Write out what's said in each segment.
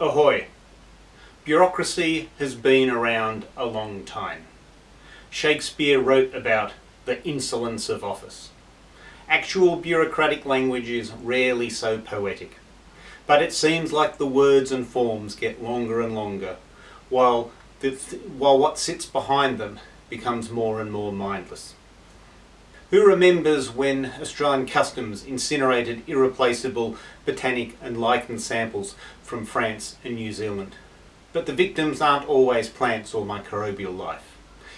Ahoy! Bureaucracy has been around a long time. Shakespeare wrote about the insolence of office. Actual bureaucratic language is rarely so poetic, but it seems like the words and forms get longer and longer, while, the, while what sits behind them becomes more and more mindless. Who remembers when Australian Customs incinerated irreplaceable botanic and lichen samples from France and New Zealand? But the victims aren't always plants or microbial life.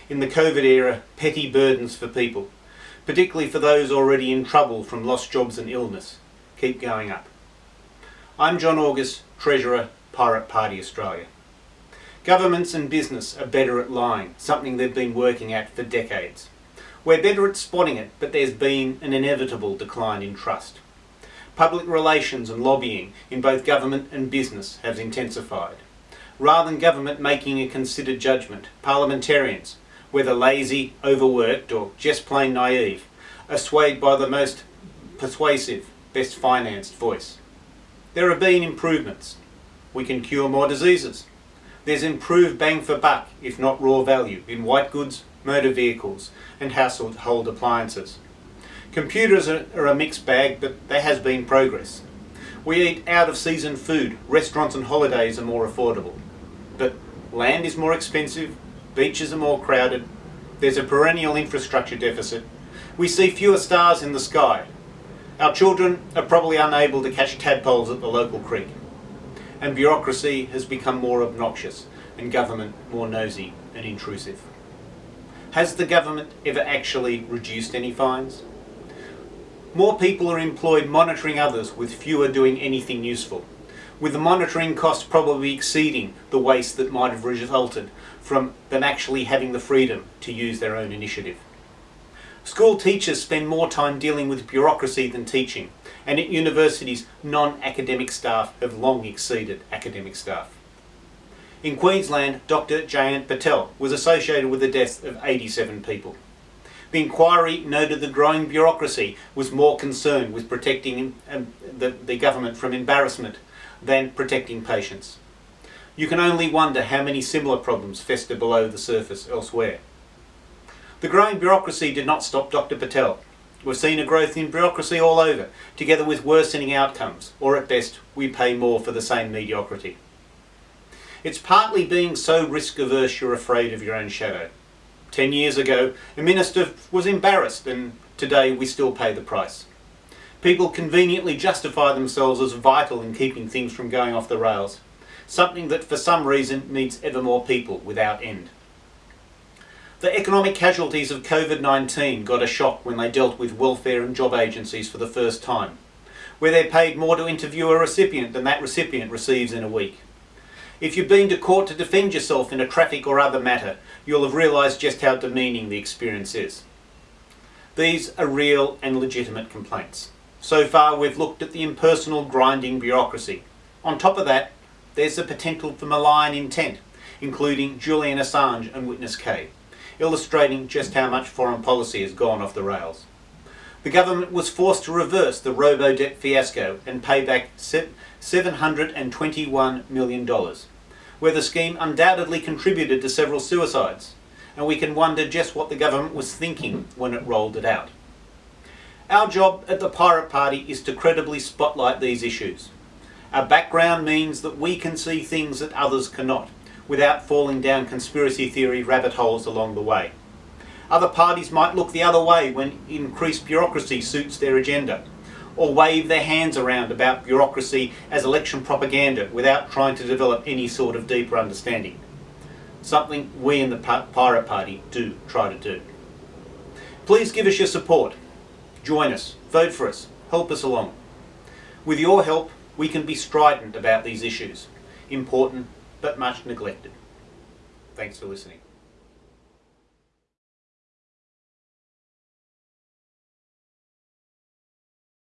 In the COVID era, petty burdens for people, particularly for those already in trouble from lost jobs and illness, keep going up. I'm John August, Treasurer, Pirate Party Australia. Governments and business are better at lying, something they've been working at for decades. We're better at spotting it, but there's been an inevitable decline in trust. Public relations and lobbying in both government and business have intensified. Rather than government making a considered judgment, parliamentarians, whether lazy, overworked or just plain naive, are swayed by the most persuasive, best financed voice. There have been improvements. We can cure more diseases. There's improved bang for buck, if not raw value, in white goods, motor vehicles and household appliances. Computers are, a mixed bag, but there has been progress. We eat out of season food, restaurants and holidays are more affordable. But land is more expensive, beaches are more crowded, there's a perennial infrastructure deficit, we see fewer stars in the sky, our children are probably unable to catch tadpoles at the local creek, and bureaucracy has become more obnoxious and government more nosy and intrusive. Has the government ever actually reduced any fines? More people are employed monitoring others with fewer doing anything useful, with the monitoring costs probably exceeding the waste that might have resulted from them actually having the freedom to use their own initiative. School teachers spend more time dealing with bureaucracy than teaching, and at universities non-academic staff have long exceeded academic staff. In Queensland, Dr Jayant Patel was associated with the deaths of 87 people. The inquiry noted the growing bureaucracy was more concerned with protecting um, the, the government from embarrassment than protecting patients. You can only wonder how many similar problems fester below the surface elsewhere. The growing bureaucracy did not stop Dr Patel. We've seen a growth in bureaucracy all over, together with worsening outcomes, or at best, we pay more for the same mediocrity. It's partly being so risk averse you're afraid of your own shadow. Ten years ago, a minister was embarrassed and today we still pay the price. People conveniently justify themselves as vital in keeping things from going off the rails, something that for some reason needs ever more people without end. The economic casualties of COVID-19 got a shock when they dealt with welfare and job agencies for the first time, where they're paid more to interview a recipient than that recipient receives in a week. If you've been to court to defend yourself in a traffic or other matter, you'll have realised just how demeaning the experience is. These are real and legitimate complaints. So far we've looked at the impersonal grinding bureaucracy. On top of that, there's the potential for malign intent, including Julian Assange and Witness K, illustrating just how much foreign policy has gone off the rails. The government was forced to reverse the robo-debt fiasco and pay back $721 million, where the scheme undoubtedly contributed to several suicides, and we can wonder just what the government was thinking when it rolled it out. Our job at the Pirate Party is to credibly spotlight these issues. Our background means that we can see things that others cannot, without falling down conspiracy theory rabbit holes along the way. Other parties might look the other way when increased bureaucracy suits their agenda, or wave their hands around about bureaucracy as election propaganda without trying to develop any sort of deeper understanding. Something we in the Pirate Party do try to do. Please give us your support. Join us, vote for us, help us along. With your help, we can be strident about these issues, important but much neglected. Thanks for listening.